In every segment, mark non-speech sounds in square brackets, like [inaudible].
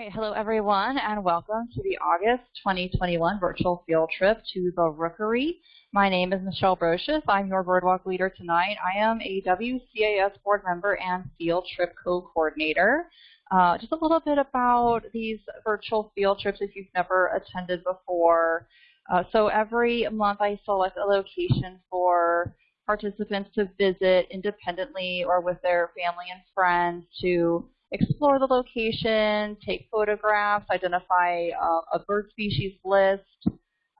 right, hello everyone, and welcome to the August 2021 virtual field trip to the Rookery. My name is Michelle Brocious. I'm your Birdwalk leader tonight. I am a WCAS board member and field trip co-coordinator. Uh, just a little bit about these virtual field trips if you've never attended before. Uh, so every month I select a location for participants to visit independently or with their family and friends to explore the location, take photographs, identify uh, a bird species list,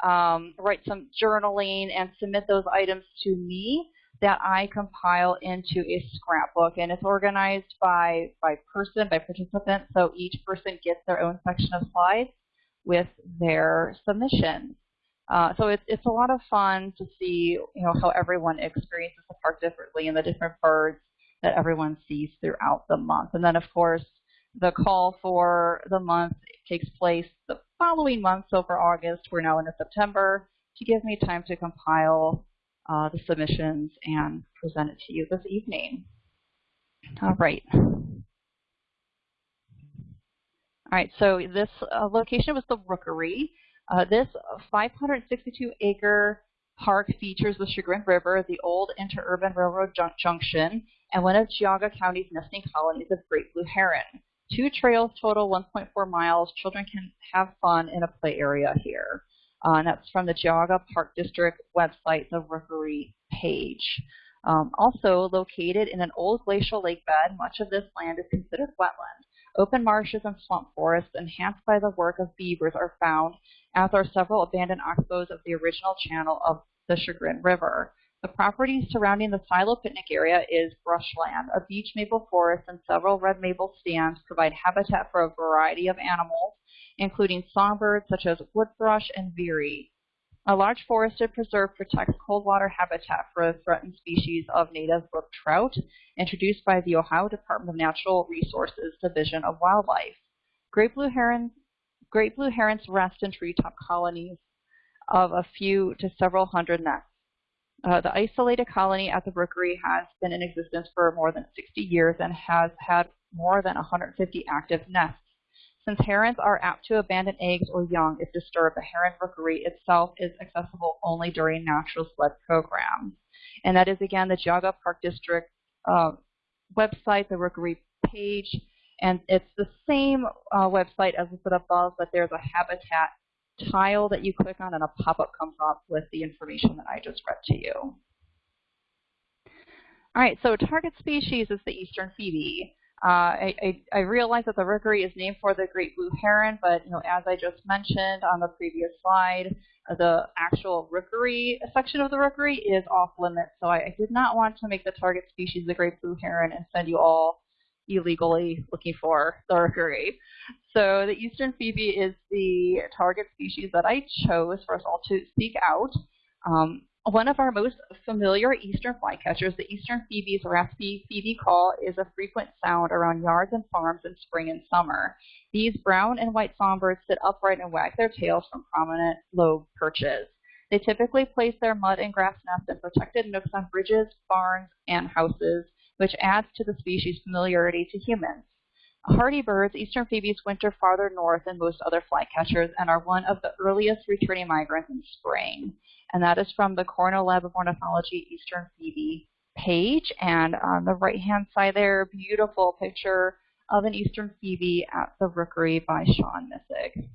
um, write some journaling, and submit those items to me that I compile into a scrapbook. And it's organized by, by person, by participant, so each person gets their own section of slides with their submissions. Uh, so it's, it's a lot of fun to see you know, how everyone experiences the park differently and the different birds that everyone sees throughout the month. And then, of course, the call for the month takes place the following month. So for August, we're now into September to give me time to compile uh, the submissions and present it to you this evening. All right. All right, so this uh, location was the Rookery. Uh, this 562 acre park features the Chagrin River, the old interurban railroad junction, and one of Geauga County's nesting colonies of great blue heron. Two trails total 1.4 miles. Children can have fun in a play area here. Uh, and that's from the Geauga Park District website, the Rookery page. Um, also located in an old glacial lake bed, much of this land is considered wetland. Open marshes and swamp forests enhanced by the work of beavers are found, as are several abandoned oxbows of the original channel of the Chagrin River. The property surrounding the silo picnic area is brushland. A beech maple forest and several red maple stands provide habitat for a variety of animals, including songbirds such as wood thrush and veery. A large forested preserve protects cold water habitat for a threatened species of native brook trout, introduced by the Ohio Department of Natural Resources Division of Wildlife. Great blue herons, great blue herons rest in treetop colonies of a few to several hundred nests. Uh, the isolated colony at the Rookery has been in existence for more than 60 years and has had more than 150 active nests. Since herons are apt to abandon eggs or young if disturbed, the heron rookery itself is accessible only during natural sled programs. And that is, again, the Geauga Park District uh, website, the rookery page. And it's the same uh, website as listed above, but there's a habitat tile that you click on and a pop-up comes up with the information that I just read to you. All right, so target species is the eastern phoebe. Uh, I, I, I, realize that the rookery is named for the great blue heron, but you know, as I just mentioned on the previous slide, the actual rookery section of the rookery is off limits. So I, I, did not want to make the target species the great blue heron and send you all illegally looking for the rookery. So the eastern phoebe is the target species that I chose for us all to seek out. Um, one of our most familiar eastern flycatchers, the eastern phoebe's raspy phoebe call, is a frequent sound around yards and farms in spring and summer. These brown and white songbirds sit upright and wag their tails from prominent lobe perches. They typically place their mud and grass nests in protected nooks on bridges, barns, and houses, which adds to the species' familiarity to humans. Hardy birds, eastern phoebes winter farther north than most other flycatchers and are one of the earliest returning migrants in spring. And that is from the Cornell Lab of Ornithology Eastern Phoebe page. And on the right-hand side there, beautiful picture of an eastern phoebe at the Rookery by Sean Missig.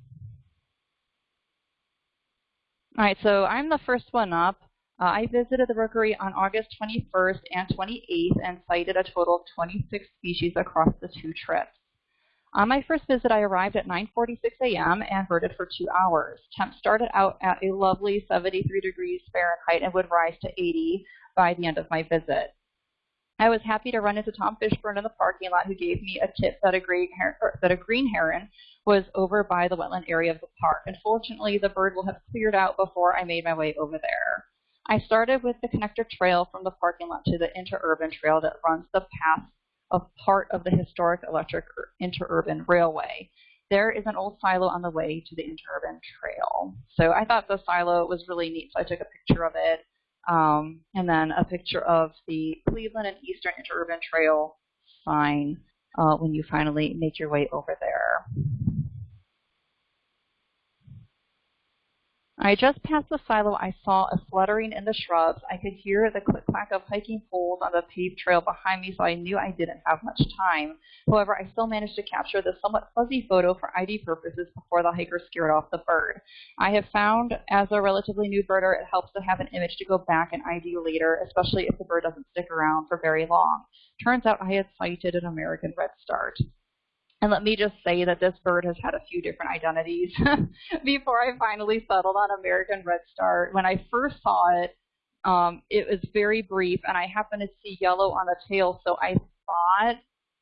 All right, so I'm the first one up. Uh, I visited the rookery on August 21st and 28th and sighted a total of 26 species across the two trips. On my first visit, I arrived at 9.46 a.m. and birded for two hours. Temps started out at a lovely 73 degrees Fahrenheit and would rise to 80 by the end of my visit. I was happy to run into Tom Fishburne in the parking lot who gave me a tip that a, green that a green heron was over by the wetland area of the park. Unfortunately, the bird will have cleared out before I made my way over there. I started with the connector trail from the parking lot to the interurban trail that runs the path of part of the historic electric interurban railway. There is an old silo on the way to the interurban trail. So I thought the silo was really neat, so I took a picture of it. Um, and then a picture of the Cleveland and Eastern Interurban Trail sign uh, when you finally make your way over there. I just passed the silo, I saw a fluttering in the shrubs. I could hear the click-clack of hiking poles on the paved trail behind me, so I knew I didn't have much time. However, I still managed to capture the somewhat fuzzy photo for ID purposes before the hiker scared off the bird. I have found, as a relatively new birder, it helps to have an image to go back and ID later, especially if the bird doesn't stick around for very long. Turns out I had sighted an American redstart. And let me just say that this bird has had a few different identities [laughs] before I finally settled on American Redstart. When I first saw it, um, it was very brief, and I happened to see yellow on the tail, so I thought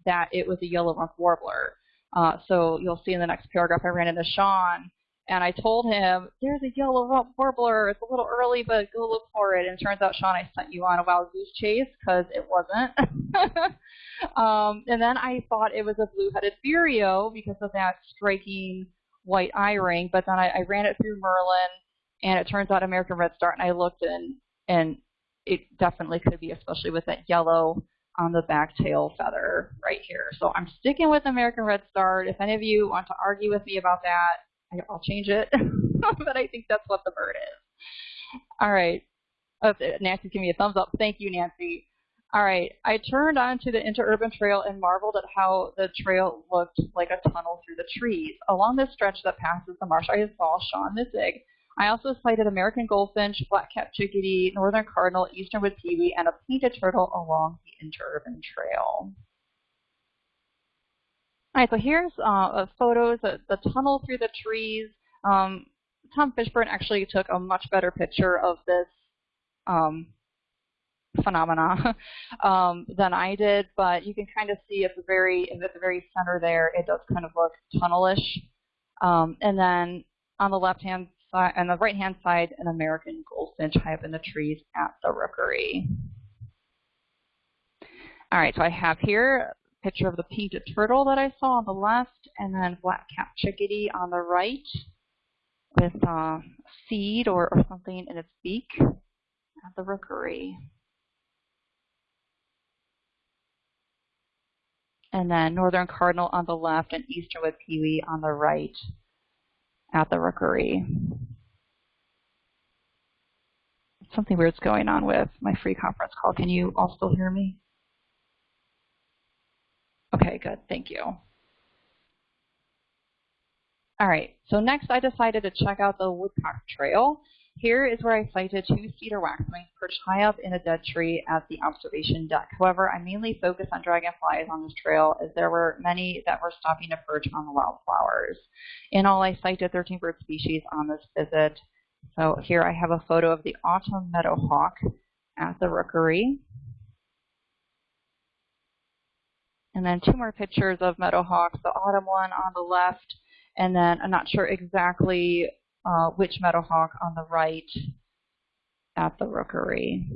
that it was a yellow rump warbler. Uh, so you'll see in the next paragraph I ran into Sean, and I told him, there's a yellow warbler. It's a little early, but go look for it. And turns out, Sean, I sent you on a wild goose chase because it wasn't. [laughs] um, and then I thought it was a blue-headed vireo because of that striking white eye ring. But then I, I ran it through Merlin, and it turns out American Redstart. And I looked, and and it definitely could be, especially with that yellow on the back tail feather right here. So I'm sticking with American Redstart. If any of you want to argue with me about that, I'll change it. [laughs] but I think that's what the bird is. All right. Oh, Nancy's giving me a thumbs up. Thank you, Nancy. All right, I turned onto the interurban trail and marveled at how the trail looked like a tunnel through the trees. Along this stretch that passes the marsh, I saw Sean Missig. I also sighted American goldfinch, black-capped chickadee, northern cardinal, eastern wood-pewee, and a painted turtle along the interurban trail. All right, so here's uh, photos of the tunnel through the trees. Um, Tom Fishburne actually took a much better picture of this um, phenomena [laughs] um, than I did, but you can kind of see at the very at the very center there, it does kind of look tunnelish. Um, and then on the left hand side, on the right hand side, an American goldfinch high up in the trees at the rookery. All right, so I have here picture of the painted turtle that I saw on the left, and then black-capped chickadee on the right with uh, seed or, or something in its beak at the rookery. and then northern cardinal on the left and eastern wood-pewee on the right at the rookery. Something weird's going on with my free conference call. Can you all still hear me? Okay, good. Thank you. All right, so next I decided to check out the Woodcock Trail. Here is where I sighted two cedar waxwings perched high up in a dead tree at the observation deck. However, I mainly focused on dragonflies on this trail as there were many that were stopping to perch on the wildflowers. In all, I sighted 13 bird species on this visit. So here I have a photo of the autumn meadowhawk at the rookery. And then two more pictures of meadowhawks, the autumn one on the left, and then I'm not sure exactly uh, which Meadowhawk on the right at the rookery.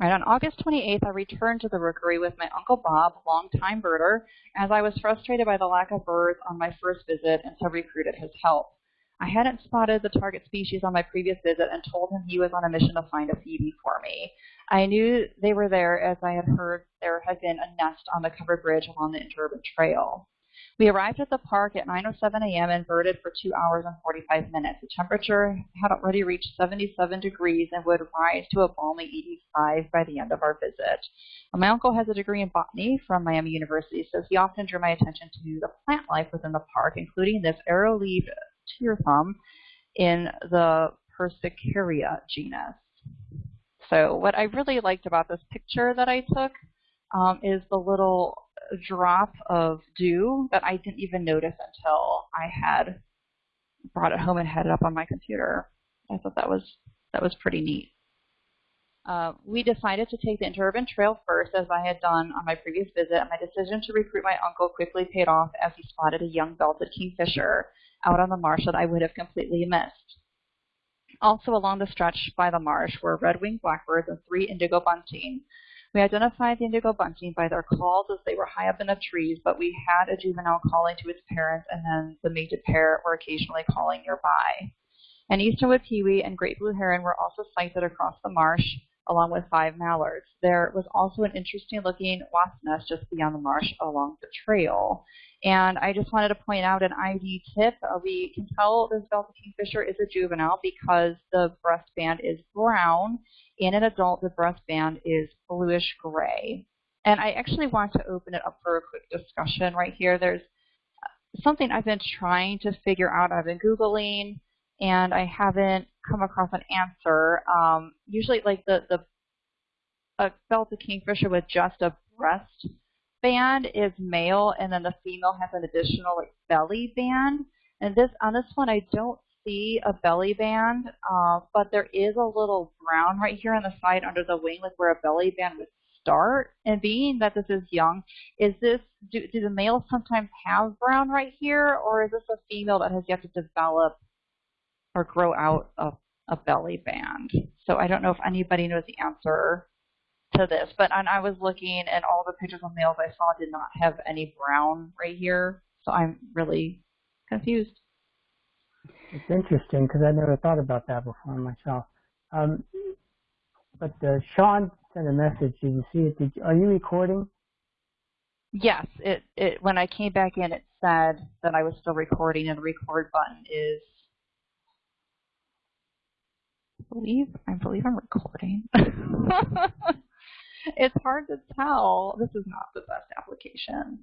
Right, on August 28th, I returned to the rookery with my Uncle Bob, longtime birder, as I was frustrated by the lack of birds on my first visit and so recruited his help. I hadn't spotted the target species on my previous visit and told him he was on a mission to find a phoebe for me. I knew they were there as I had heard there had been a nest on the covered bridge along the interurban trail. We arrived at the park at 9.07 a.m. and birded for 2 hours and 45 minutes. The temperature had already reached 77 degrees and would rise to a balmy 85 by the end of our visit. My uncle has a degree in botany from Miami University, so he often drew my attention to the plant life within the park, including this arrow-leaved tear thumb in the Persicaria genus. So what I really liked about this picture that I took um, is the little drop of dew that I didn't even notice until I had brought it home and had it up on my computer. I thought that was that was pretty neat. Uh, we decided to take the interurban trail first, as I had done on my previous visit, and my decision to recruit my uncle quickly paid off as he spotted a young belted kingfisher out on the marsh that I would have completely missed. Also along the stretch by the marsh were red-winged blackbirds and three indigo bunting. We identified the indigo bunting by their calls as they were high up in the trees, but we had a juvenile calling to its parents, and then the mated pair were occasionally calling nearby. An eastern wood-pewee and great blue heron were also sighted across the marsh, along with five mallards. There was also an interesting looking wasp nest just beyond the marsh along the trail. And I just wanted to point out an ID tip. Uh, we can tell this Belted kingfisher is a juvenile because the breast band is brown. In an adult, the breast band is bluish gray. And I actually want to open it up for a quick discussion right here. There's uh, something I've been trying to figure out. I've been Googling and I haven't come across an answer. Um, usually like the, the a belted kingfisher with just a breast band is male, and then the female has an additional like belly band. And this on this one, I don't see a belly band, uh, but there is a little brown right here on the side under the wing, like where a belly band would start. And being that this is young, is this do, do the males sometimes have brown right here, or is this a female that has yet to develop or grow out a, a belly band? So I don't know if anybody knows the answer to this, but and I was looking and all the pictures of males I saw did not have any brown right here, so I'm really confused. It's interesting because I never thought about that before myself. Um, but uh, Sean sent a message. Did you see it? Did you, are you recording? Yes. It it when I came back in, it said that I was still recording, and the record button is. I believe I believe I'm recording. [laughs] it's hard to tell. This is not the best application.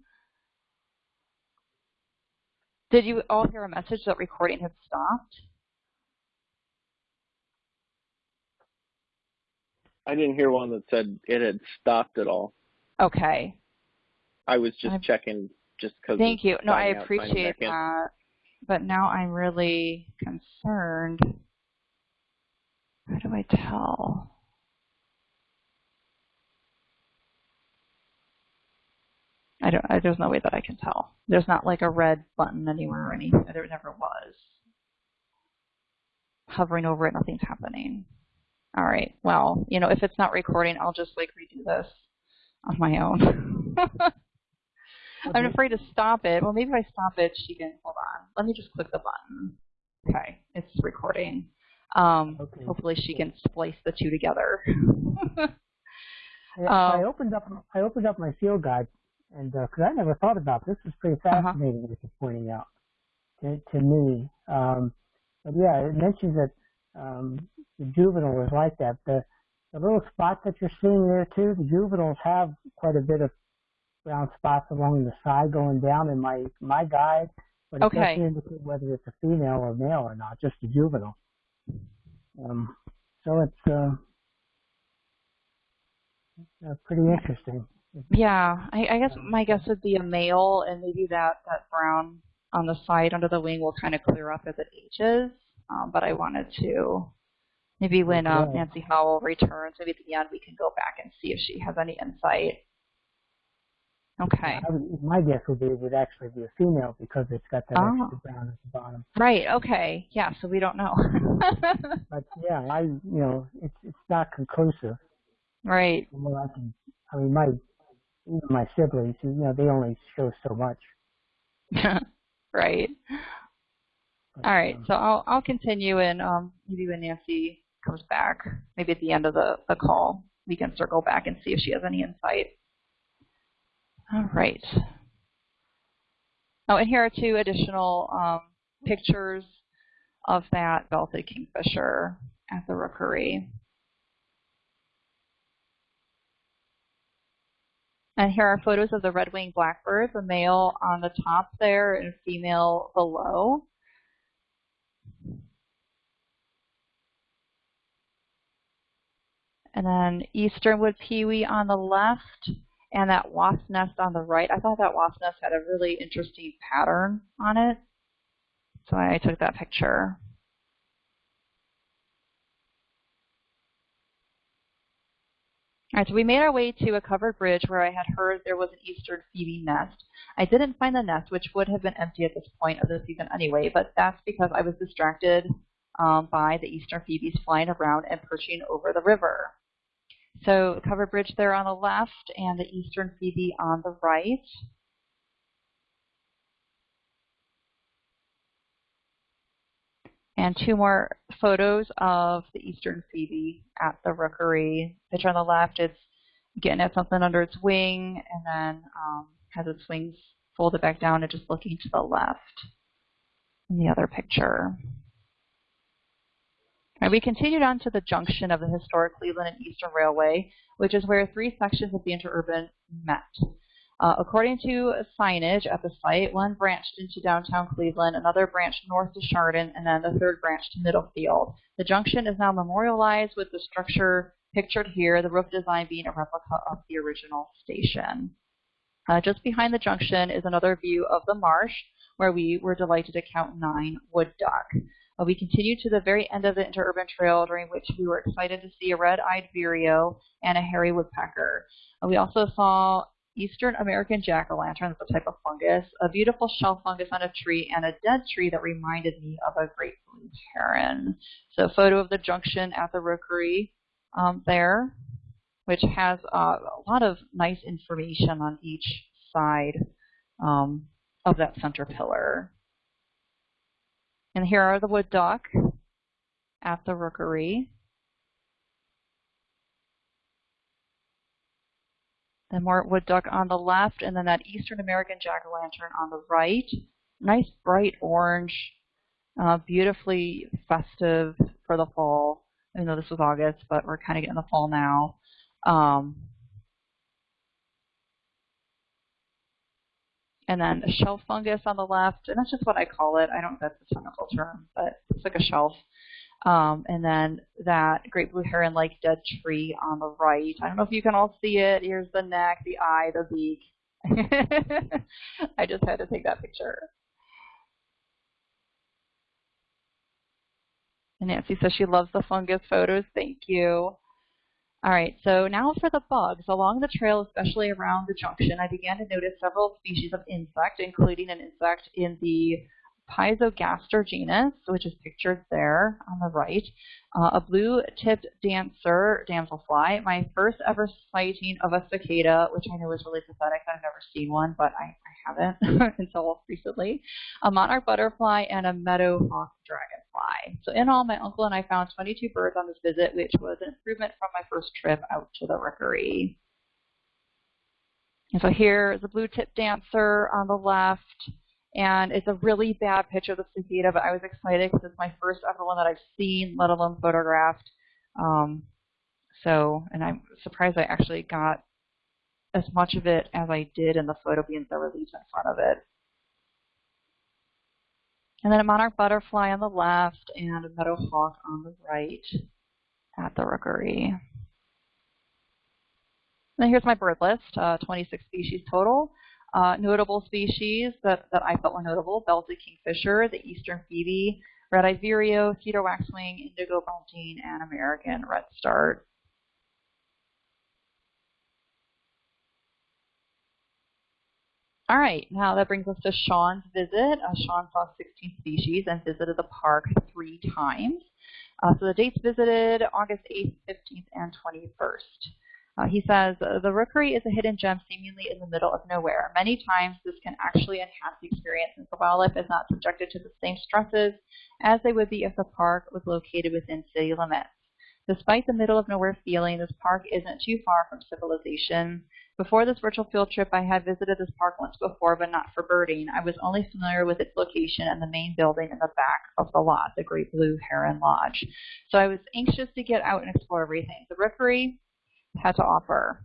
Did you all hear a message that recording had stopped? I didn't hear one that said it had stopped at all. Okay. I was just I'm, checking just because. Thank you. No, I appreciate that. But now I'm really concerned. How do I tell? I don't. I, there's no way that I can tell. There's not like a red button anywhere or anything. There never was. Hovering over it, nothing's happening. All right. Well, you know, if it's not recording, I'll just like redo this on my own. [laughs] I'm afraid to stop it. Well, maybe if I stop it, she can. Hold on. Let me just click the button. Okay, it's recording. Um, okay. Hopefully, she can splice the two together. um, I opened up. I opened up my field guide and because uh, I never thought about this, it's pretty uh-huh. fascinating uh-huh. what you're pointing out to, to me. Um, but yeah, it mentions that um, the juvenile is like that. The the little spot that you're seeing there too, the juveniles have quite a bit of brown spots along the side going down in my my guide, but it okay. doesn't indicate whether it's a female or male or not, just a juvenile. Um, so it's uh, uh, pretty interesting. Yeah, I, I guess my guess would be a male, and maybe that that brown on the side under the wing will kind of clear up as it ages. Um, but I wanted to maybe when um, Nancy Howell returns, maybe at the end we can go back and see if she has any insight. Okay. Would, my guess would be it would actually be a female because it's got that oh. extra brown at the bottom. Right. Okay. Yeah. So we don't know. [laughs] but yeah, I you know it's it's not conclusive. Right. Well, I can. I mean, my even my Sibleys, you know, they only show so much. [laughs] right. But, All right, um, so I'll I'll continue and um, maybe when Nancy comes back, maybe at the end of the, the call, we can circle back and see if she has any insight. All right. Oh, and here are two additional um, pictures of that belted kingfisher at the rookery. And here are photos of the red-winged blackbird, the male on the top there and female below. And then eastern wood-pewee on the left and that wasp nest on the right. I thought that wasp nest had a really interesting pattern on it. So I took that picture. All right, so we made our way to a covered bridge where I had heard there was an eastern phoebe nest. I didn't find the nest, which would have been empty at this point of the season anyway, but that's because I was distracted um, by the eastern phoebes flying around and perching over the river. So covered bridge there on the left and the eastern phoebe on the right. And two more photos of the eastern phoebe at the rookery. Picture on the left, it's getting at something under its wing, and then um, has its wings folded back down and just looking to the left in the other picture. And we continued on to the junction of the historic Cleveland and Eastern Railway, which is where three sections of the interurban met. Uh, according to signage at the site, one branched into downtown Cleveland, another branched north to Chardon, and then the third branched to Middlefield. The junction is now memorialized with the structure pictured here, the roof design being a replica of the original station. Uh, just behind the junction is another view of the marsh, where we were delighted to count nine wood duck. Uh, we continued to the very end of the interurban trail, during which we were excited to see a red-eyed vireo and a hairy woodpecker. Uh, we also saw Eastern American jack-o'-lanterns, a type of fungus, a beautiful shell fungus on a tree, and a dead tree that reminded me of a great blue heron. So photo of the junction at the rookery um, there, which has uh, a lot of nice information on each side um, of that center pillar. And here are the wood duck at the rookery. The more wood duck on the left, and then that Eastern American jack-o'-lantern on the right. Nice bright orange, uh, beautifully festive for the fall. I know this was August, but we're kind of getting the fall now. Um, and then a shelf fungus on the left, and that's just what I call it. I don't know if that's a technical term, but it's like a shelf. Um, and then that great blue heron-like dead tree on the right. I don't know if you can all see it. Here's the neck, the eye, the beak. [laughs] I just had to take that picture. And Nancy says she loves the fungus photos. Thank you. All right, so now for the bugs. Along the trail, especially around the junction, I began to notice several species of insect, including an insect in the Pizogaster genus, which is pictured there on the right, uh, a blue-tipped dancer damselfly, my first ever sighting of a cicada, which I know is really pathetic. I've never seen one, but I haven't [laughs] until recently, a monarch butterfly, and a meadowhawk dragonfly. So in all, my uncle and I found 22 birds on this visit, which was an improvement from my first trip out to the rookery. And so here is a blue-tipped dancer on the left, and it's a really bad picture of the cicada, but I was excited because it's my first ever one that I've seen, let alone photographed. Um, so, and I'm surprised I actually got as much of it as I did in the photo being the release in front of it. And then a monarch butterfly on the left and a meadowhawk on the right at the rookery. And then here's my bird list, uh, 26 species total. Uh, notable species that, that I felt were notable, belted kingfisher, the eastern phoebe, red-eyed vireo, cedar waxwing, indigo bunting, and American redstart. All right, now that brings us to Sean's visit. Uh, Sean saw 16 species and visited the park three times. Uh, so the dates visited August 8th, 15th, and 21st. Uh, he says, the rookery is a hidden gem seemingly in the middle of nowhere. Many times this can actually enhance the experience since the wildlife is not subjected to the same stresses as they would be if the park was located within city limits. Despite the middle of nowhere feeling, this park isn't too far from civilization. Before this virtual field trip, I had visited this park once before, but not for birding. I was only familiar with its location and the main building in the back of the lot, the Great Blue Heron Lodge. So I was anxious to get out and explore everything. The rookery had to offer.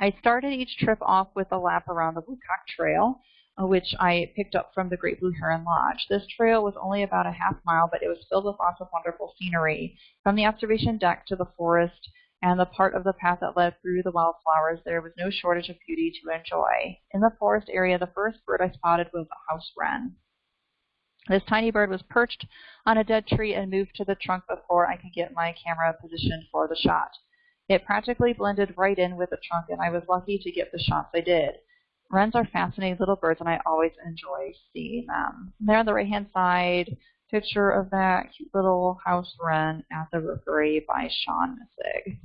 I started each trip off with a lap around the Woodcock Trail, Uh, which I picked up from the Great Blue Heron Lodge. This trail was only about a half mile, but it was filled with lots of wonderful scenery. From the observation deck to the forest and the part of the path that led through the wildflowers, there was no shortage of beauty to enjoy. In the forest area, the first bird I spotted was a house wren. This tiny bird was perched on a dead tree and moved to the trunk before I could get my camera positioned for the shot. It practically blended right in with the trunk, and I was lucky to get the shots I did. Wrens are fascinating little birds, and I always enjoy seeing them. There on the right-hand side, picture of that cute little house wren at the rookery by Sean Missig.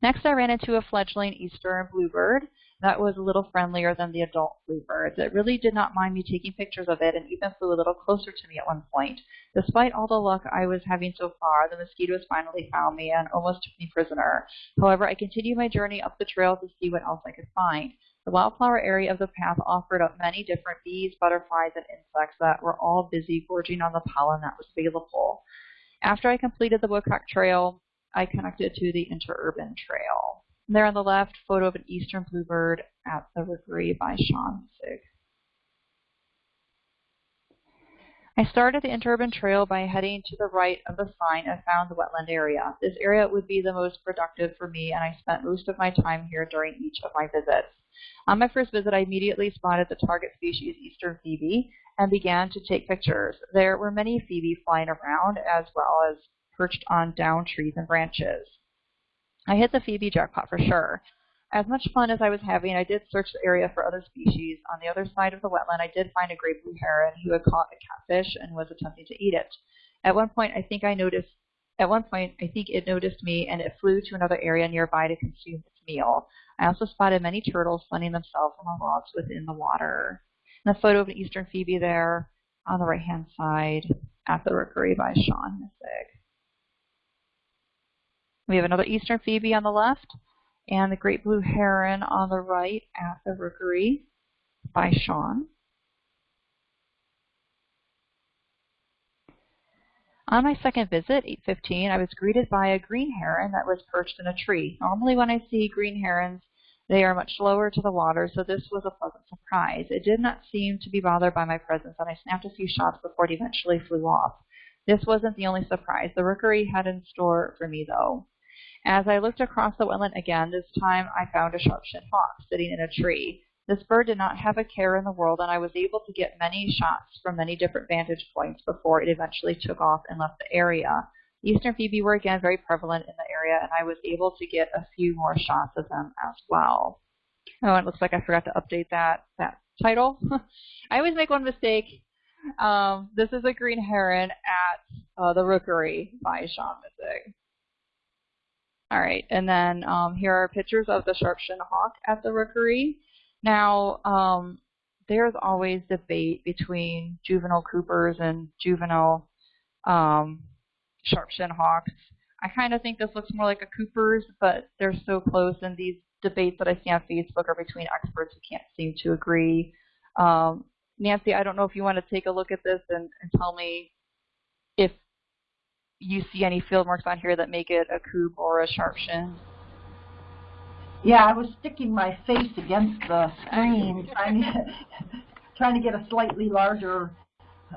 Next, I ran into a fledgling eastern bluebird that was a little friendlier than the adult bluebirds. It really did not mind me taking pictures of it and even flew a little closer to me at one point. Despite all the luck I was having so far, the mosquitoes finally found me and almost took me prisoner. However, I continued my journey up the trail to see what else I could find. The wildflower area of the path offered up many different bees, butterflies, and insects that were all busy gorging on the pollen that was available. After I completed the Woodcock Trail, I connected to the interurban trail. And there on the left, photo of an eastern bluebird at the rookery by Sean Sig. I started the interurban trail by heading to the right of the sign and found the wetland area. This area would be the most productive for me, and I spent most of my time here during each of my visits. On my first visit, I immediately spotted the target species, eastern phoebe, and began to take pictures. There were many phoebe flying around, as well as perched on down trees and branches. I hit the Phoebe jackpot for sure. As much fun as I was having, I did search the area for other species. On the other side of the wetland, I did find a great blue heron who had caught a catfish and was attempting to eat it. At one point, I think I noticed. At one point, I think it noticed me and it flew to another area nearby to consume its meal. I also spotted many turtles sunning themselves on the logs within the water. And a photo of an eastern phoebe there on the right-hand side at the rookery by Sean Missig. We have another eastern phoebe on the left and the great blue heron on the right at the rookery by Sean. On my second visit, 815, I was greeted by a green heron that was perched in a tree. Normally when I see green herons, they are much lower to the water, so this was a pleasant surprise. It did not seem to be bothered by my presence, and I snapped a few shots before it eventually flew off. This wasn't the only surprise the rookery had in store for me, though. As I looked across the wetland again, this time I found a sharp-shinned hawk sitting in a tree. This bird did not have a care in the world, and I was able to get many shots from many different vantage points before it eventually took off and left the area. Eastern phoebe were again very prevalent in the area, and I was able to get a few more shots of them as well. Oh, it looks like I forgot to update that that title. [laughs] I always make one mistake. Um, this is a green heron at uh, the Rookery by Sean Missig. All right, and then um, here are pictures of the sharp-shinned hawk at the rookery. Now, um, there's always debate between juvenile Coopers and juvenile um, sharp-shinned hawks. I kind of think this looks more like a Cooper's, but they're so close, and these debates that I see on Facebook are between experts who can't seem to agree. Um, Nancy, I don't know if you want to take a look at this and, and tell me if you see any field marks on here that make it a coop or a sharp shin? Yeah, I was sticking my face against the screen [laughs] trying to, trying to get a slightly larger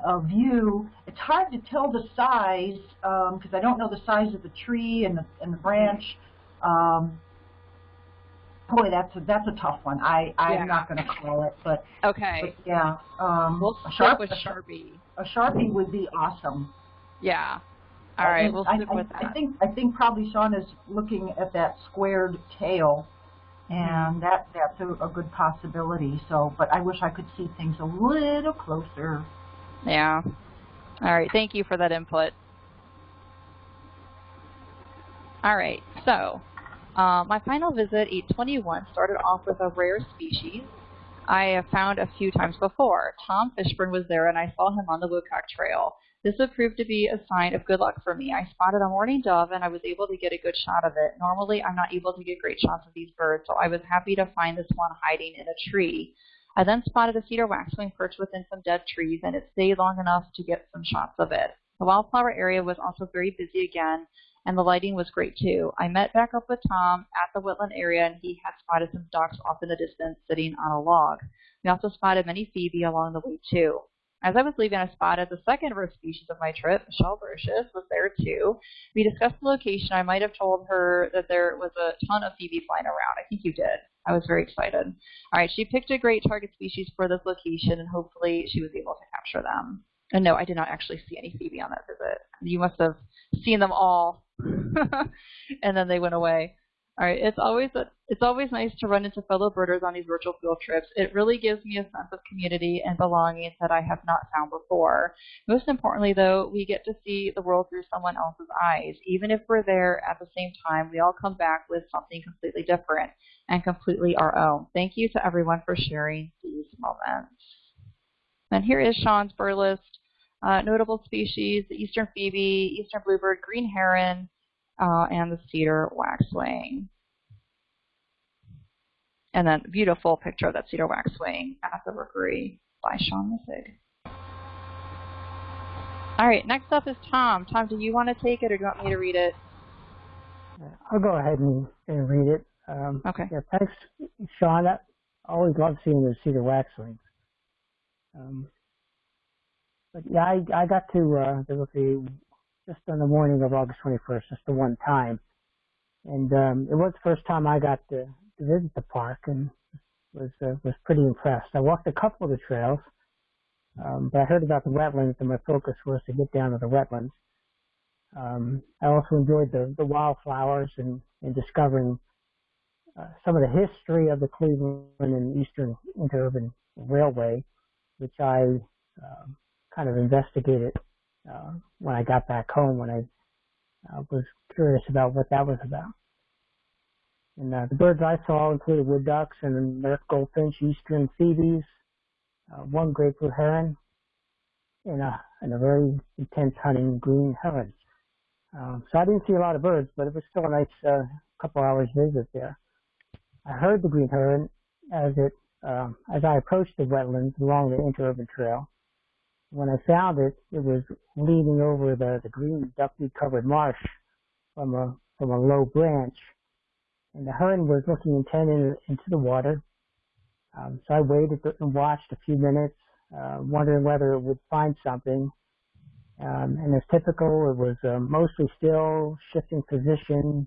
uh, view. It's hard to tell the size because um, I don't know the size of the tree and the, and the branch. Um, boy, that's a, that's a tough one. I I'm yeah. not going to call it, but okay. But yeah, um, we'll a sharp, with Sharpie. A Sharpie would be awesome. Yeah. All right, we'll stick I, with that. I think I think probably Sean is looking at that squared tail, and that that's a, a good possibility. So, but I wish I could see things a little closer. Yeah. All right. Thank you for that input. All right. So, uh, my final visit, 821, started off with a rare species I have found a few times before. Tom Fishburne was there, and I saw him on the Woodcock Trail. This would prove to be a sign of good luck for me. I spotted a mourning dove and I was able to get a good shot of it. Normally, I'm not able to get great shots of these birds, so I was happy to find this one hiding in a tree. I then spotted a cedar waxwing perched within some dead trees, and it stayed long enough to get some shots of it. The wildflower area was also very busy again, and the lighting was great too. I met back up with Tom at the woodland area, and he had spotted some ducks off in the distance sitting on a log. We also spotted many phoebe along the way too. As I was leaving, I spotted the second rare species of my trip. Michelle Brocious was there too. We discussed the location. I might have told her that there was a ton of phoebe flying around. I think you did. I was very excited. All right, she picked a great target species for this location, and hopefully she was able to capture them. And no, I did not actually see any phoebe on that visit. You must have seen them all, [laughs] and then they went away. All right, it's always it's always nice to run into fellow birders on these virtual field trips. It really gives me a sense of community and belonging that I have not found before. Most importantly, though, we get to see the world through someone else's eyes. Even if we're there at the same time, we all come back with something completely different and completely our own. Thank you to everyone for sharing these moments. And here is Sean's bird list. Uh, notable species, the eastern phoebe, eastern bluebird, green heron, uh, and the cedar waxwing. And then beautiful picture of that cedar waxwing at the rookery by Sean Missig. All right, next up is Tom. Tom, do you want to take it or do you want me to read it? I'll go ahead and, and read it. Um, okay. Yeah, thanks, Sean. I always love seeing the cedar waxwings. Um, but yeah, I, I got to uh, the rookery just on the morning of August 21st, just the one time. And um, it was the first time I got to, to visit the park and was uh, was pretty impressed. I walked a couple of the trails, um, but I heard about the wetlands and my focus was to get down to the wetlands. Um, I also enjoyed the, the wildflowers and, and discovering uh, some of the history of the Cleveland and Eastern Interurban Railway, which I uh, kind of investigated uh, when I got back home when I uh, was curious about what that was about. And uh, the birds I saw included wood ducks and American goldfinch, eastern phoebes, uh, one great blue heron, and a, and a very intense hunting green heron. Um, so I didn't see a lot of birds, but it was still a nice uh, couple hours visit there. I heard the green heron as it um, as I approached the wetlands along the interurban trail, when I found it, it was leaning over the, the green duckweed covered marsh from a from a low branch, and the heron was looking intent in, into the water. Um, so I waited and watched a few minutes, uh, wondering whether it would find something. Um, and as typical, it was uh, mostly still, shifting position,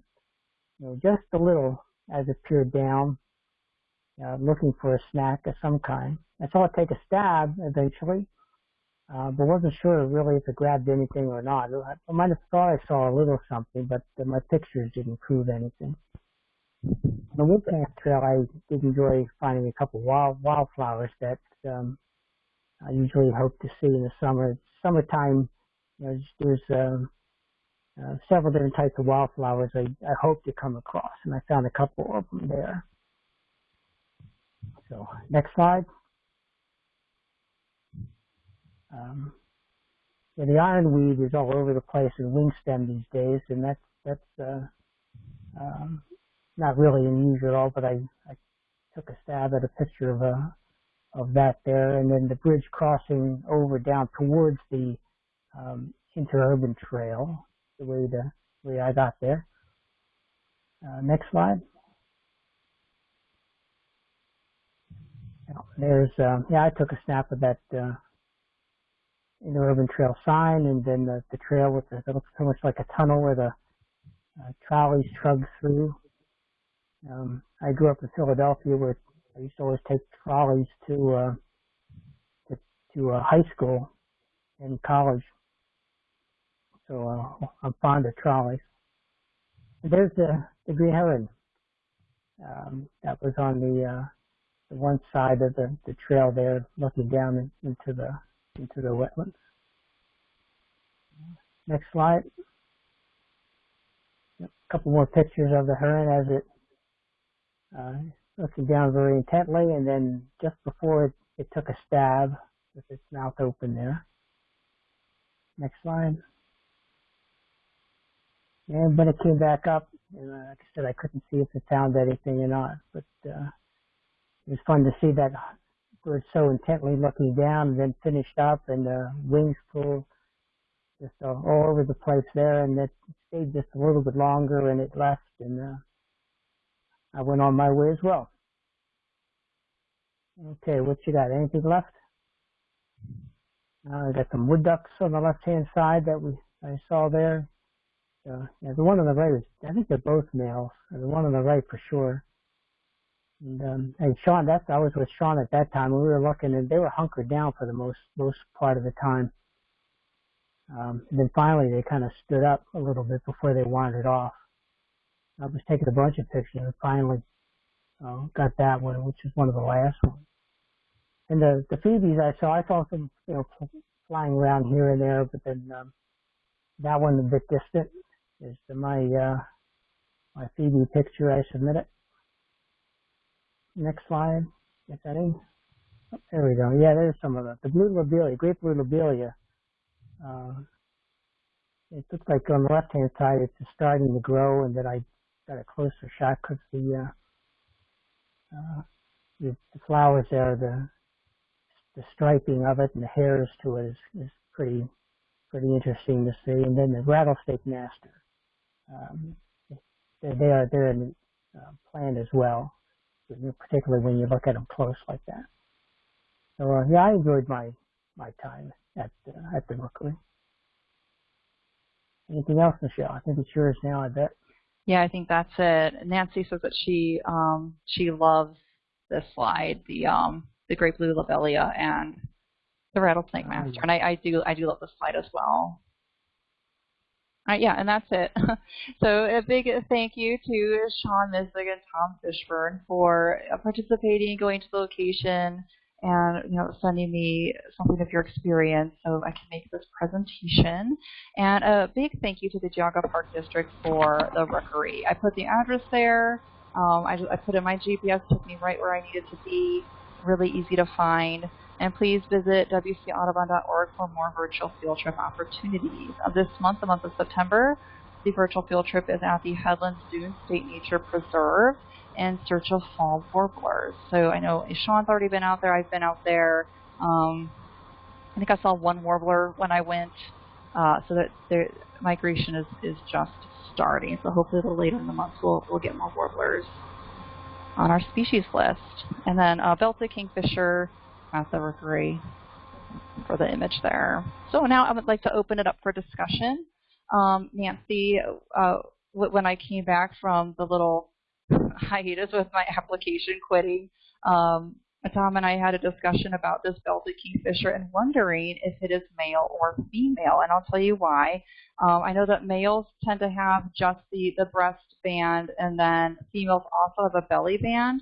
you know, just a little as it peered down, uh, looking for a snack of some kind. I saw it take a stab eventually, uh, but wasn't sure really if it grabbed anything or not. I might have thought I saw a little something, but my pictures didn't prove anything. On the Woodpath Trail, I did enjoy finding a couple wild wildflowers that um, I usually hope to see in the summer. Summertime, you know, there's um, uh, several different types of wildflowers I, I hope to come across, and I found a couple of them there. So, next slide. Um, yeah, the ironweed is all over the place in wingstem these days, and that's that's uh, um, not really unusual at all. But I, I took a stab at a picture of a uh, of that there, and then the bridge crossing over down towards the um, interurban trail, the way the way I got there. Uh, next slide. There's uh, yeah, I took a snap of that uh, interurban trail sign, and then the, the trail with the, it looks so much like a tunnel where the uh, trolleys trug through. Um, I grew up in Philadelphia where I used to always take trolleys to uh, to, to uh, high school and college. So uh, I'm fond of trolleys. And there's the, the green heron. Um, that was on the, uh, the one side of the, the trail there, looking down into the into the wetlands. Next slide. A couple more pictures of the heron as it uh, looking down very intently, and then just before it, it took a stab with its mouth open there. Next slide. And when it came back up, and uh, like I said, I couldn't see if it found anything or not, but uh, it was fun to see that were so intently looking down and then finished up and the wings pulled just all, over the place there and it stayed just a little bit longer and it left and uh, I went on my way as well. Okay, what you got? Anything left? Uh, I got some wood ducks on the left hand side that we I saw there. Uh, yeah, the one on the right is I think they're both males. The one on the right for sure. And, um, and Sean, that's I was with Sean at that time. We were looking, and they were hunkered down for the most most part of the time. Um, and then finally, they kind of stood up a little bit before they wandered off. I was taking a bunch of pictures and finally uh, got that one, which is one of the last ones. And the the phoebes I saw, I saw some you know flying around here and there, but then um, that one a bit distant is the, my uh, my phoebe picture I submitted. Next slide. Get that in. Oh, there we go. Yeah, there's some of the the blue lobelia, great blue lobelia. Uh, it looks like on the left hand side it's just starting to grow, and then I got a closer shot because the, uh, uh, the flowers there, the the striping of it and the hairs to it is, is pretty pretty interesting to see. And then the rattlesnake master, um, they are they're in the uh, plant as well, particularly when you look at them close like that. So uh, yeah, I enjoyed my my time at uh, at the rookery. Anything else, Michelle? I think it's yours now. I bet. Yeah, I think that's it. Nancy says that she um, she loves this slide, the um, the great blue lobelia and the rattlesnake master, and I, I do I do love this slide as well. All right, yeah, and that's it. [laughs] so a big thank you to Sean Misig and Tom Fishburne for participating, going to the location, and you know sending me something of your experience so I can make this presentation. And a big thank you to the Geauga Park District for the rookery. I put the address there. Um, I, I put in my GPS, took me right where I needed to be. Really easy to find. And please visit wcaudubon.org for more virtual field trip opportunities. Of this month, the month of September, the virtual field trip is at the Headlands Dune State Nature Preserve in search of fall warblers. So I know Sean's already been out there. I've been out there. Um, I think I saw one warbler when I went. Uh, so that the migration is, is just starting. So hopefully a little later in the month we'll, we'll get more warblers on our species list. And then uh, belted kingfisher at the rookery for the image there. So now I would like to open it up for discussion. Um, Nancy, uh, when I came back from the little [laughs] hiatus with my application quitting, um, Tom and I had a discussion about this belted kingfisher and wondering if it is male or female, and I'll tell you why. Um, I know that males tend to have just the, the breast band, and then females also have a belly band.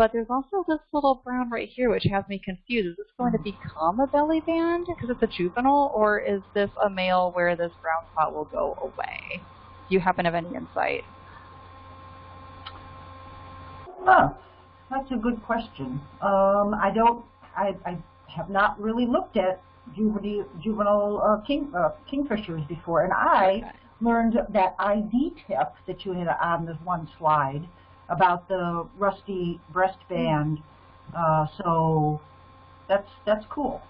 But there's also this little brown right here, which has me confused. Is this going to become a belly band because it's a juvenile, or is this a male where this brown spot will go away? Do you happen to have any insight? Huh. That's a good question. Um, I don't. I, I have not really looked at juvenile, juvenile uh, king, uh, kingfishers before, and I okay. learned that ID tip that you had on this one slide about the rusty breastband. Uh, so that's that's cool.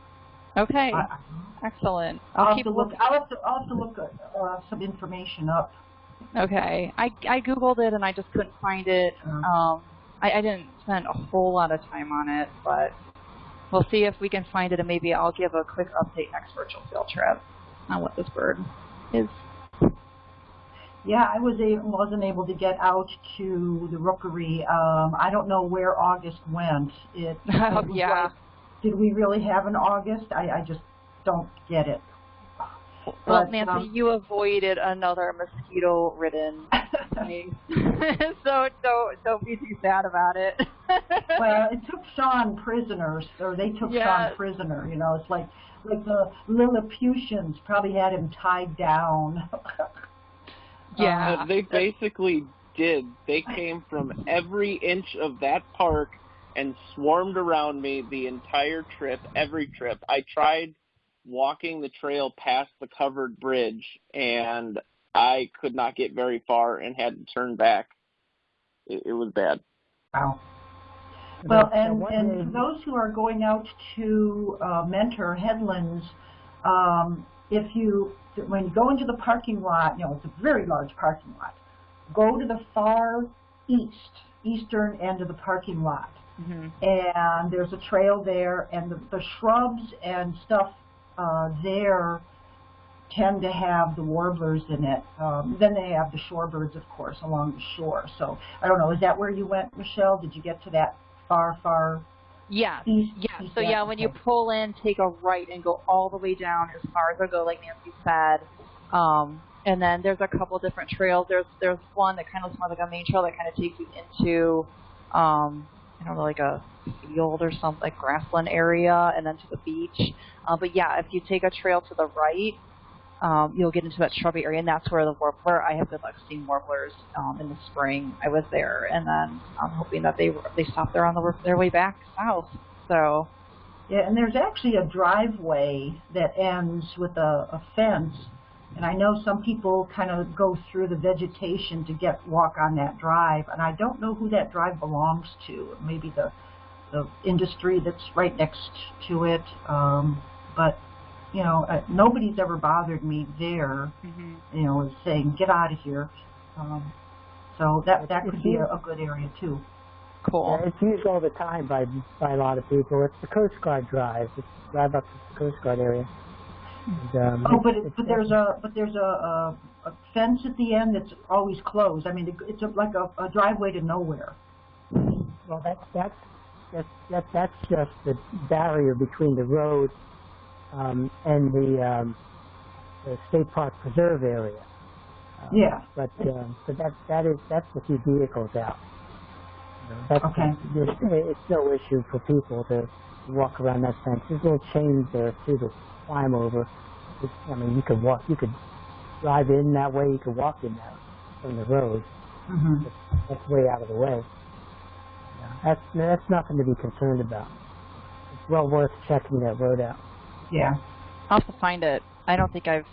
Okay, I, excellent. I'll, I'll keep have to look. I'll have to, I'll have to look uh, some information up. Okay, I I googled it and I just couldn't find it. Um, I, I didn't spend a whole lot of time on it, but we'll see if we can find it, and maybe I'll give a quick update next virtual field trip on what this bird is. Yeah, I was a, wasn't able to get out to the rookery. Um, I don't know where August went. It, [laughs] it yeah. Like, did we really have an August? I, I just don't get it. Well, but, Nancy, um, you avoided another mosquito-ridden [laughs] [laughs] so don't don't be too sad about it. well, it took Sean prisoners, or they took. Sean prisoner. You know, it's like like the Lilliputians probably had him tied down. Yeah, uh, they basically did. They came from every inch of that park and swarmed around me the entire trip, every trip. I tried walking the trail past the covered bridge and I could not get very far and had to turn back. It, it was bad. Wow. Well, and, and those who are going out to uh, mentor headlands, um, if you when you go into the parking lot, you know it's a very large parking lot. Go to the far east, eastern end of the parking lot, mm-hmm. and there's a trail there, and the, the shrubs and stuff uh, there tend to have the warblers in it. Um, then they have the shorebirds, of course, along the shore. So I don't know. Is that where you went, Michelle? Did you get to that far, far? Yeah. East, yeah. So yeah, when you pull in, take a right and go all the way down as far as I go, like Nancy said. Um, and then there's a couple different trails. There's there's one that kind of looks more like a main trail that kind of takes you into um, I don't know, like a field or something, like grassland area, and then to the beach. Uh, but yeah, if you take a trail to the right, um, you'll get into that shrubby area, and that's where the warbler. I have good luck seeing warblers um, in the spring. I was there, and then I'm hoping that they they stop there on the their way back south. So. Yeah, and there's actually a driveway that ends with a, a fence and I know some people kind of go through the vegetation to get walk on that drive, and I don't know who that drive belongs to. Maybe the the industry that's right next to it. Um, but you know, uh, nobody's ever bothered me there. Mm-hmm. You know, saying get out of here. Um, so that that could be a, a good area too. Cool. Yeah, it's used all the time by by a lot of people. It's the Coast Guard drive. It's drive up to the Coast Guard area. And, um, oh, but it, but there's a but there's a, a, a fence at the end that's always closed. I mean, it's a, like a, a driveway to nowhere. Well, that's that's that's that, that's just the barrier between the road um, and the um, the state park preserve area. Uh, yeah. But um, but that that is that's the few vehicles out. That's, okay. it's no issue for people to walk around that fence. There's little chains there too to climb over. It's, I mean, you could walk, you could drive in that way, you could walk in that from the road. Mm-hmm. That's way out of the way. Yeah, that's that's nothing to be concerned about. It's well worth checking that road out. Yeah. I'll have to find it. I don't think I've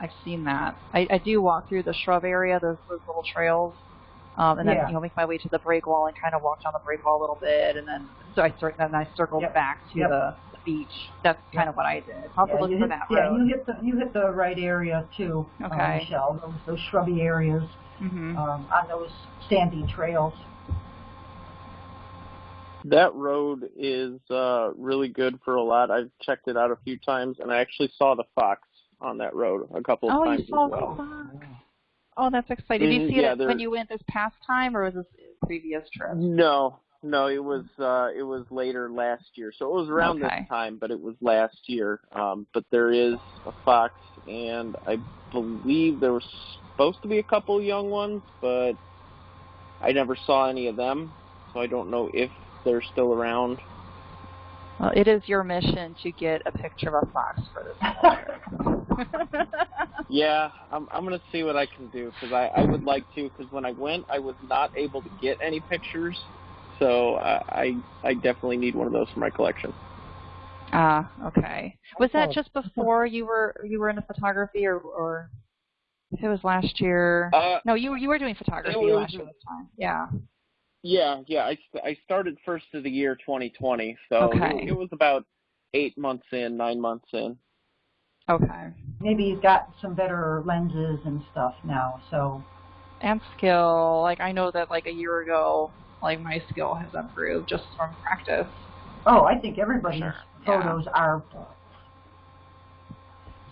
I've seen that. I, I do walk through the shrub area, those those little trails. Um, and then yeah. you know make my way to the break wall and kind of walk down the break wall a little bit, and then so I start then I circled yep. back to yep. the beach. That's kind of what I did. I'll yeah, look for hit, that yeah, road. you hit the you hit the right area too, uh, okay. Michelle. Those those shrubby areas mm-hmm. um, on those sandy trails. That road is uh, really good for a lot. I've checked it out a few times, and I actually saw the fox on that road a couple of oh, times you saw well. The fox. Oh, that's exciting. Did you Mm, see yeah, it when you went this past time, or was this previous trip? No, no, it was uh, it was later last year, so it was around Okay. this time, but it was last year. Um, but there is a fox, and I believe there was supposed to be a couple young ones, but I never saw any of them, so I don't know if they're still around. Well, it is your mission to get a picture of a fox for this. [laughs] [laughs] Yeah, I'm I'm gonna see what I can do because I I would like to because when I went I was not able to get any pictures, so uh, I I definitely need one of those for my collection. Ah, okay. Was that just before you were you were in into photography, or or if it was last year? Uh, no, you were you were doing photography was- last year this time. Yeah. Yeah, yeah. I I started first of the year 2020, so Okay. it, it was about eight months in, nine months in. Okay. Maybe you've got some better lenses and stuff now. So And skill, like I know that like a year ago, like my skill has improved just from practice. oh, I think everybody's Sure, yeah. photos are. So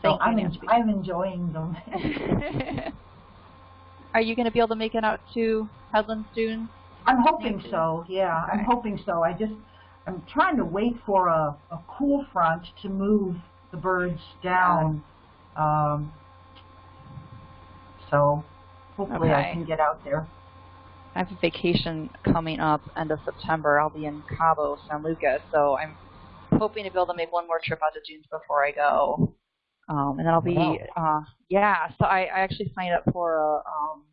Thank I'm en- I'm enjoying them. [laughs] Are you going to be able to make it out to Headlands Dunes? I'm hoping so. Yeah, I'm hoping so. I just I'm trying to wait for a, a cool front to move the birds down. Um, so hopefully I can get out there. I have a vacation coming up end of September. I'll be in Cabo San Lucas, so I'm hoping to be able to make one more trip out to Dunes before I go. Um, and then I'll be, Wow. uh, yeah. So I, I actually signed up for a um,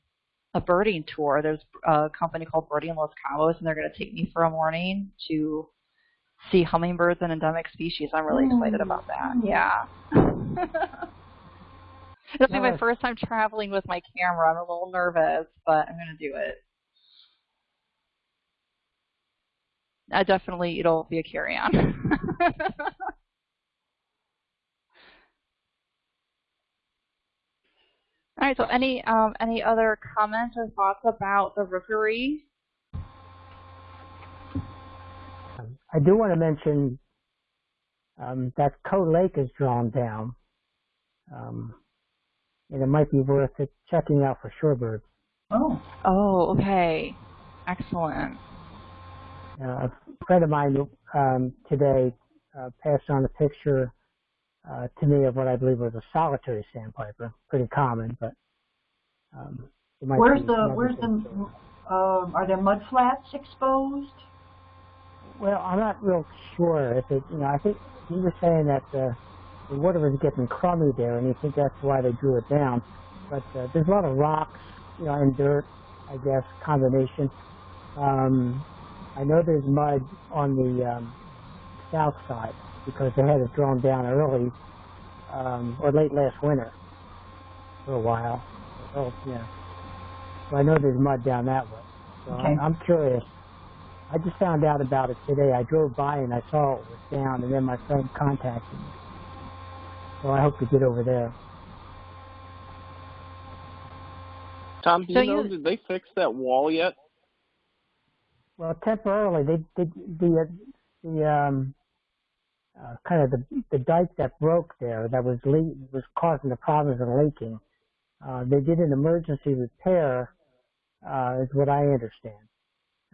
a birding tour. There's a company called Birding Los Cabos, and they're going to take me for a morning to see hummingbirds and endemic species. I'm really excited about that. Yeah. [laughs] This will be my first time traveling with my camera. I'm a little nervous, but I'm going to do it. Uh, definitely, it'll be a carry-on. [laughs] All right. So, any um, any other comments or thoughts about the rookery? Um, I do want to mention um, that Coe Lake is drawn down, um, and it might be worth it checking out for shorebirds. Oh, Oh, okay. Excellent. Uh, a friend of mine um, today uh, passed on a picture uh, to me of what I believe was a solitary sandpiper, pretty common, but Um, where's the where's the uh, are there mud flats exposed? Well, I'm not real sure if it. You know, I think he was saying that the the water was getting crummy there, and you think that's why they drew it down. But uh, there's a lot of rocks, you know, and dirt, I guess, combination. Um, I know there's mud on the um, south side because they had it drawn down early um, or late last winter for a while. Oh, yeah. So I know there's mud down that way. So okay. I'm, I'm curious. I just found out about it today. I drove by and I saw it was down, and then my friend contacted me. So I hope to get over there. Tom, do so you know, you, did they fix that wall yet? Well, temporarily, they, they the the um uh, kind of the the dike that broke there that was was causing the problems of leaking. Uh, they did an emergency repair, uh, is what I understand.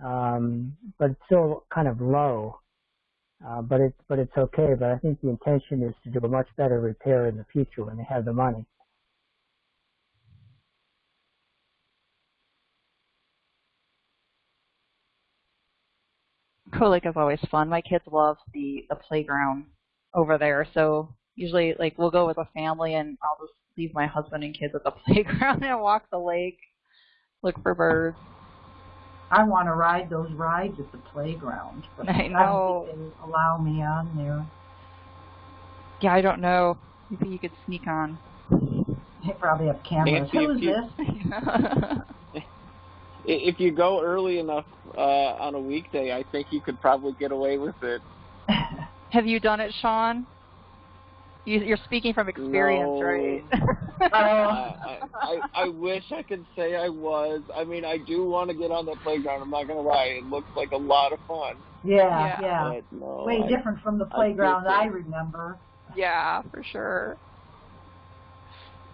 Um, but it's still kind of low. Uh, but it's but it's okay. But I think the intention is to do a much better repair in the future when they have the money. Coe Lake is always fun. My kids love the the playground over there. So usually, like we'll go with a family, and I'll just leave my husband and kids at the [laughs] playground and walk the lake, look for birds. I want to ride those rides at the playground, but [laughs] I know. I don't think they allow me on there. Yeah, I don't know. Maybe you could sneak on. They probably have cameras. Nancy, Who is you, this? [laughs] if you go early enough uh, on a weekday, I think you could probably get away with it. [laughs] have you done it, Sean? You, are speaking from experience, no. right? [laughs] [laughs] I, I, I wish I could say I was. I mean, I do want to get on the playground. I'm not going to lie. It looks like a lot of fun. Yeah, yeah. No, Way I, different from the playground I, I remember. Yeah, for sure.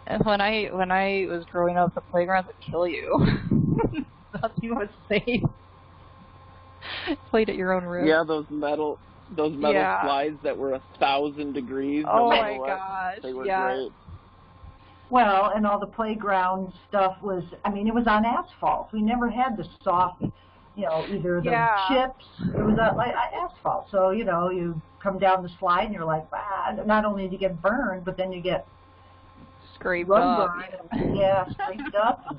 And when I when I was growing up, the playgrounds would kill you. Nothing was safe. Played at your own risk. Yeah, those metal those metal yeah. slides that were a thousand degrees. Oh my gosh! They were yeah. great. Well, and all the playground stuff was, I mean, it was on asphalt. We never had the soft, you know, either the yeah. chips. It was on, like asphalt. So, you know, you come down the slide and you're like, ah, not only do you get burned, but then you get scraped up. And, yeah, scraped up.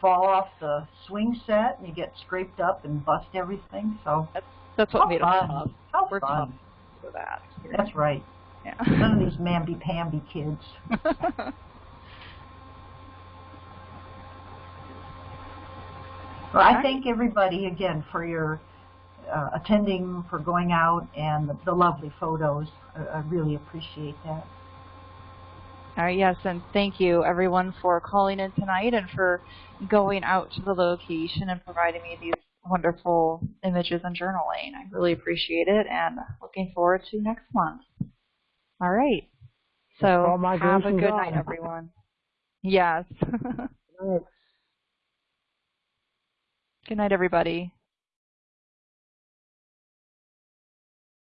Fall off the swing set and you get scraped up and bust everything. So that's that's what made fun. us tough. How We're fun. for that. That's right. Yeah. None of these mamby-pamby kids. [laughs] Well, I thank everybody again for your uh, attending, for going out, and the, the lovely photos. I, I, really appreciate that. All right, yes, and thank you everyone for calling in tonight and for going out to the location and providing me these wonderful images and journaling. I really appreciate it and looking forward to next month. All right. So have a good night, everyone. Yes. [laughs] good night, everybody.